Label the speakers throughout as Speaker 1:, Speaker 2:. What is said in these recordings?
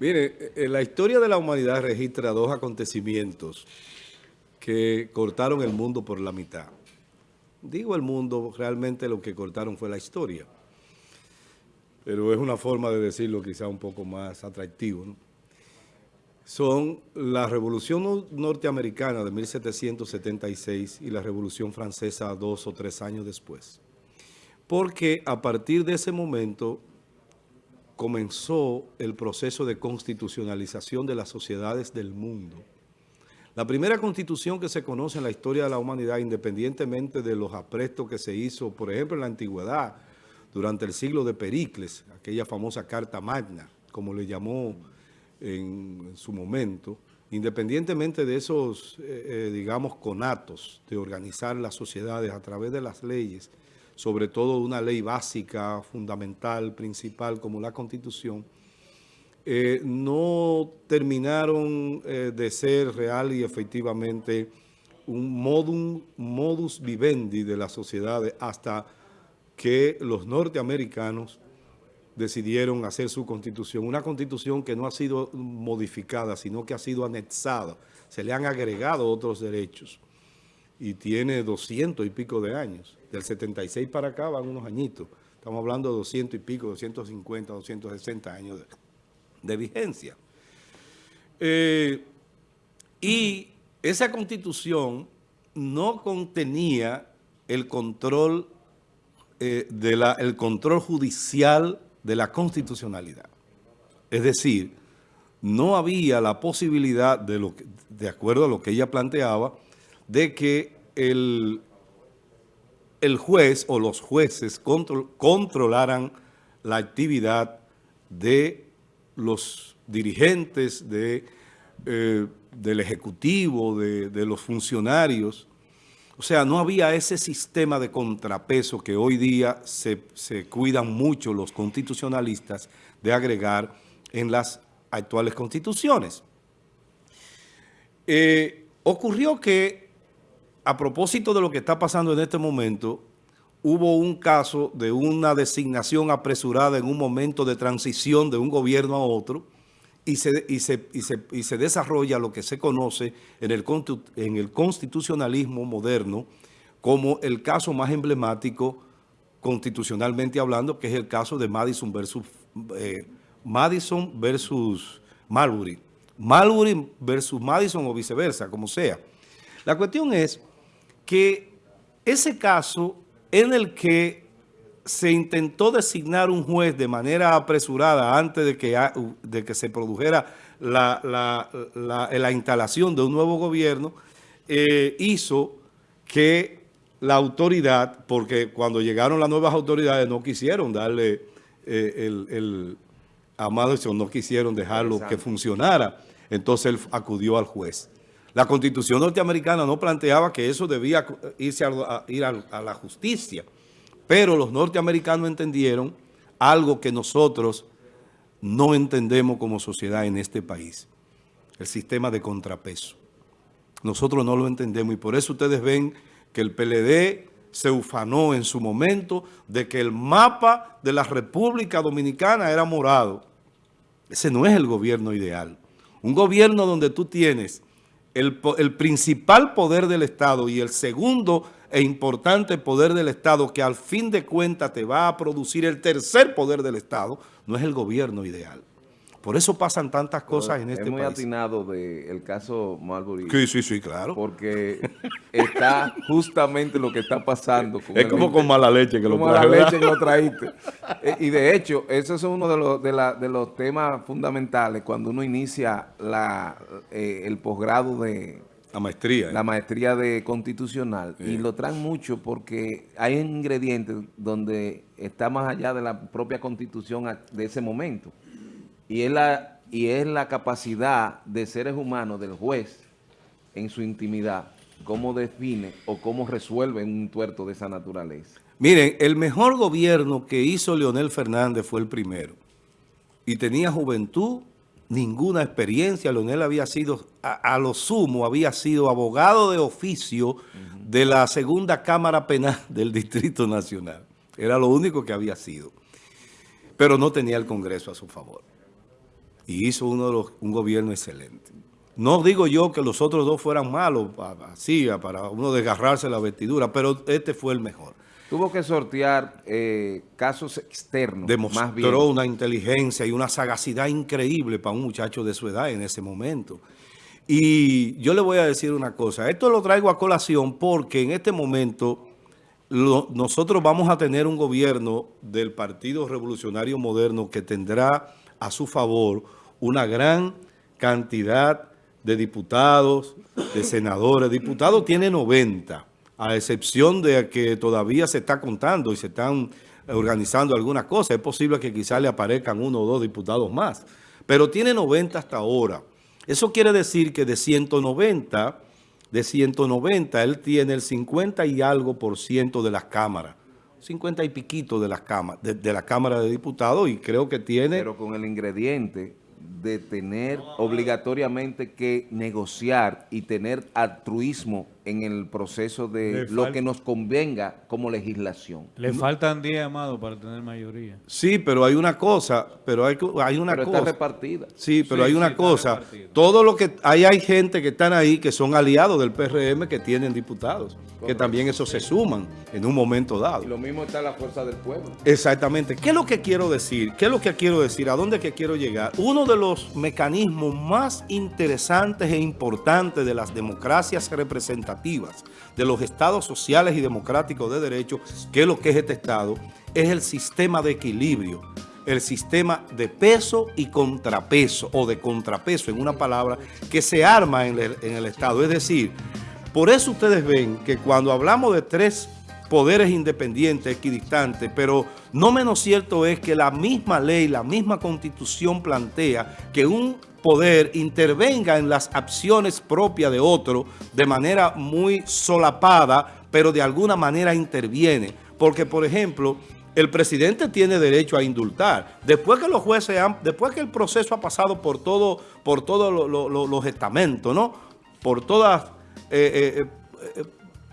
Speaker 1: Mire, eh, la historia de la humanidad registra dos acontecimientos que cortaron el mundo por la mitad. Digo el mundo, realmente lo que cortaron fue la historia. Pero es una forma de decirlo quizá un poco más atractivo. Son la Revolución Norteamericana de 1776 y la Revolución Francesa dos o tres años después. Porque a partir de ese momento comenzó el proceso de constitucionalización de las sociedades del mundo. La primera constitución que se conoce en la historia de la humanidad, independientemente de los aprestos que se hizo, por ejemplo, en la antigüedad, durante el siglo de Pericles, aquella famosa Carta Magna, como le llamó en, su momento, independientemente de esos, eh, eh, digamos, conatos de organizar las sociedades a través de las leyes, sobre todo una ley básica, fundamental, principal, como la Constitución, eh, no terminaron eh, de ser real y efectivamente un modum, modus vivendi de las sociedades hasta que los norteamericanos decidieron hacer su constitución. Una constitución que no ha sido modificada, sino que ha sido anexada. Se le han agregado otros derechos y tiene 200 y pico de años. Del 76 para acá van unos añitos. Estamos hablando de 200 y pico, 250, 260 años de, vigencia. Eh, y esa constitución no contenía el control, eh, de la, el control judicial de la constitucionalidad. Es decir, no había la posibilidad, de, lo de acuerdo a lo que ella planteaba, de que el, el juez o los jueces controlaran la actividad de los dirigentes de, eh, del Ejecutivo, de, los funcionarios. O sea, no había ese sistema de contrapeso que hoy día se, cuidan mucho los constitucionalistas de agregar en las actuales constituciones. Eh, ocurrió que a propósito de lo que está pasando en este momento, hubo un caso de una designación apresurada en un momento de transición de un gobierno a otro y se, desarrolla lo que se conoce en el, en el constitucionalismo moderno como el caso más emblemático constitucionalmente hablando, que es el caso de Madison versus, eh, Madison versus Marbury. Marbury versus Madison o viceversa, como sea. La cuestión es que ese caso en el que se intentó designar un juez de manera apresurada antes de que, de que se produjera la, instalación de un nuevo gobierno, eh, hizo que la autoridad, porque cuando llegaron las nuevas autoridades no quisieron darle eh, el, el, a Madison, no quisieron dejarlo que funcionara, entonces él acudió al juez. La Constitución norteamericana no planteaba que eso debía irse a, ir a, la justicia, pero los norteamericanos entendieron algo que nosotros no entendemos como sociedad en este país, el sistema de contrapeso. Nosotros no lo entendemos y por eso ustedes ven que el PLD se ufanó en su momento de que el mapa de la República Dominicana era morado. Ese no es el gobierno ideal. Un gobierno donde tú tienes el, principal poder del Estado y el segundo e importante poder del Estado que al fin de cuentas te va a producir el tercer poder del Estado, no es el gobierno ideal. Por eso pasan tantas cosas en este país. Es
Speaker 2: muy atinado del caso Marbury.
Speaker 1: Sí, sí, sí, claro.
Speaker 2: Porque está justamente lo que está pasando.
Speaker 1: es como con mala leche que lo
Speaker 2: mala leche que lo traíste. Eh, y de hecho, ese es uno de los, de, los temas fundamentales cuando uno inicia la, eh, el posgrado de...
Speaker 1: La maestría.
Speaker 2: ¿eh? La maestría de constitucional. Y lo traen mucho porque hay ingredientes donde está más allá de la propia constitución de ese momento. Y es la, y es la capacidad de seres humanos del juez en su intimidad, cómo define o cómo resuelve un tuerto de esa naturaleza.
Speaker 1: Miren, el mejor gobierno que hizo Leonel Fernández fue el primero. Y tenía juventud, ninguna experiencia. Leonel había sido, a, lo sumo, había sido abogado de oficio de la segunda Cámara Penal del Distrito Nacional. Era lo único que había sido. Pero no tenía el Congreso a su favor. Y hizo uno de los, un gobierno excelente. No digo yo que los otros dos fueran malos, así, para uno desgarrarse la vestidura, pero este fue el mejor.
Speaker 2: Tuvo que sortear eh, casos externos.
Speaker 1: Demostró una inteligencia y una sagacidad increíble para un muchacho de su edad en ese momento. Y yo le voy a decir una cosa, esto lo traigo a colación porque en este momento nosotros vamos a tener un gobierno del Partido Revolucionario Moderno que tendrá a su favor una gran cantidad de diputados, de senadores. Diputados tiene 90, a excepción de que todavía se está contando y se están organizando algunas cosas. Es posible que quizás le aparezcan uno o dos diputados más, pero tiene 90 hasta ahora. Eso quiere decir que de 190 de 190, él tiene el 50 y algo por ciento de las cámaras. 50 y piquito de las cámaras, de, la Cámara de Diputados y creo que tiene...
Speaker 2: Pero con el ingrediente de tener obligatoriamente que negociar y tener altruismo en el proceso de lo que nos convenga como legislación.
Speaker 3: Le faltan 10, Amado, para tener mayoría.
Speaker 1: Sí, pero hay una cosa, pero hay, hay una
Speaker 2: pero
Speaker 1: cosa.
Speaker 2: está repartida.
Speaker 1: Sí, pero hay una cosa. Todo lo que, hay, hay gente que están ahí que son aliados del PRM que tienen diputados, que también eso se suman en un momento dado.
Speaker 2: Y lo mismo está la fuerza del pueblo.
Speaker 1: Exactamente. ¿Qué es lo que quiero decir? ¿Qué es lo que quiero decir? ¿A dónde que quiero llegar? Uno de los mecanismos más interesantes e importantes de las democracias representativas de los estados sociales y democráticos de derecho, que es lo que es este estado, es el sistema de equilibrio, el sistema de peso y contrapeso, o de contrapeso, en una palabra, que se arma en el, en el estado. Es decir, por eso ustedes ven que cuando hablamos de tres poderes independientes, equidistantes, pero no menos cierto es que la misma ley, la misma constitución plantea que un poder intervenga en las acciones propias de otro de manera muy solapada, pero de alguna manera interviene. Porque, por ejemplo, el presidente tiene derecho a indultar. Después que los jueces han, después que el proceso ha pasado por todo, por todos los estamentos, ¿no? Por todas, eh, eh, eh,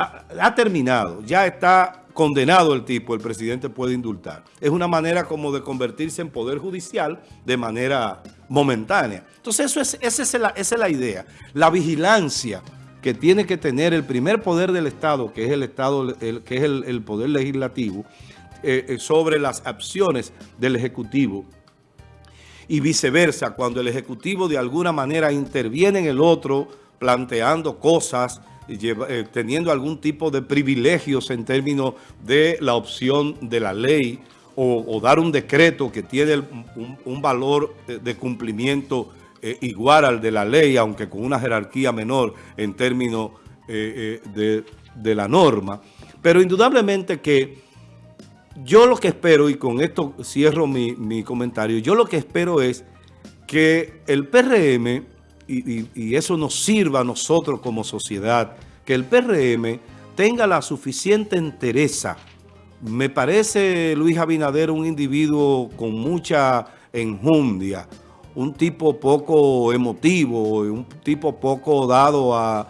Speaker 1: ha terminado, ya está condenado el tipo, el presidente puede indultar. Es una manera como de convertirse en poder judicial de manera momentánea. Entonces eso es, esa, es la, es la idea. La vigilancia que tiene que tener el primer poder del Estado, que es el Estado, que es el, poder legislativo, eh, eh, sobre las acciones del Ejecutivo y viceversa, cuando el Ejecutivo de alguna manera interviene en el otro, planteando cosas, eh, teniendo algún tipo de privilegios en términos de la opción de la ley o, dar un decreto que tiene un, valor de, cumplimiento eh, igual al de la ley, aunque con una jerarquía menor en términos eh, de, la norma. Pero indudablemente que yo lo que espero, y con esto cierro mi comentario, yo lo que espero es que el PRM y, eso nos sirva a nosotros como sociedad, que el PRM tenga la suficiente entereza. Me parece Luis Abinader un individuo con mucha enjundia, un tipo poco emotivo, un tipo poco dado a,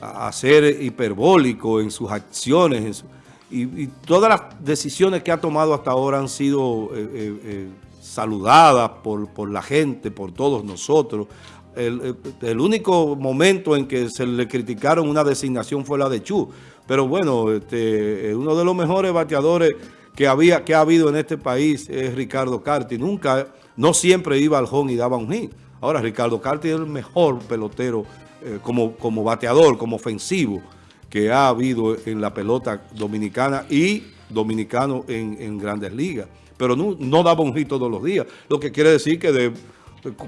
Speaker 1: a, ser hiperbólico en sus acciones. y, todas las decisiones que ha tomado hasta ahora han sido... Eh, eh, eh, saludada por, por la gente, por todos nosotros. El, único momento en que se le criticaron una designación fue la de Chu. Pero bueno, este, uno de los mejores bateadores que, había, que ha habido en este país es Ricardo Carti. Nunca, no siempre iba al home y daba un hit. Ahora Ricardo Carti es el mejor pelotero eh, como, como bateador, como ofensivo que ha habido en la pelota dominicana y dominicano en, en grandes ligas pero no, no daba un hit todos los días. Lo que quiere decir que de...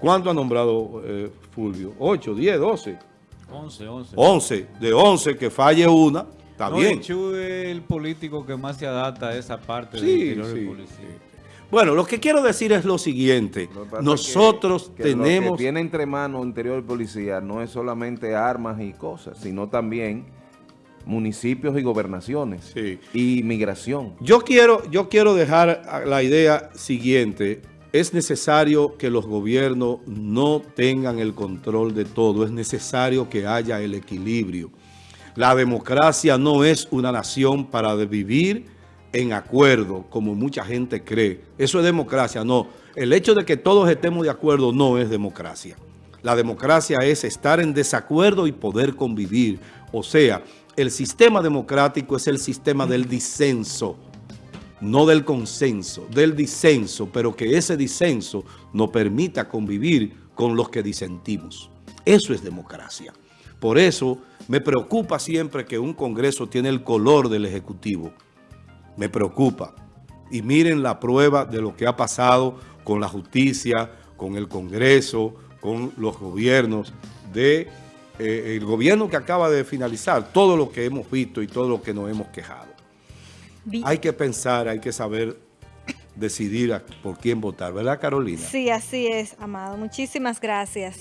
Speaker 1: ¿Cuánto ha nombrado eh, Fulvio? ¿8, 10, 12?
Speaker 3: 11, 11.
Speaker 1: 11. De 11 que falle una, está bien.
Speaker 3: es el político que más se adapta a esa parte sí, del sí, policía.
Speaker 1: Bueno, lo que quiero decir es lo siguiente. Nosotros tenemos... Lo
Speaker 2: que tiene entre manos interior de policía no es solamente armas y cosas, sino también municipios y gobernaciones y migración.
Speaker 1: Yo quiero, yo quiero dejar la idea siguiente. Es necesario que los gobiernos no tengan el control de todo. Es necesario que haya el equilibrio. La democracia no es una nación para vivir en acuerdo, como mucha gente cree. Eso es democracia. No, el hecho de que todos estemos de acuerdo no es democracia. La democracia es estar en desacuerdo y poder convivir. O sea, el sistema democrático es el sistema del disenso, no del consenso, del disenso, pero que ese disenso nos permita convivir con los que disentimos. Eso es democracia. Por eso me preocupa siempre que un Congreso tiene el color del Ejecutivo. Me preocupa. Y miren la prueba de lo que ha pasado con la justicia, con el Congreso, con los gobiernos de eh, el gobierno que acaba de finalizar, todo lo que hemos visto y todo lo que nos hemos quejado. Hay que pensar, hay que saber decidir por quién votar, ¿verdad Carolina?
Speaker 4: Sí, así es, Amado. Muchísimas gracias.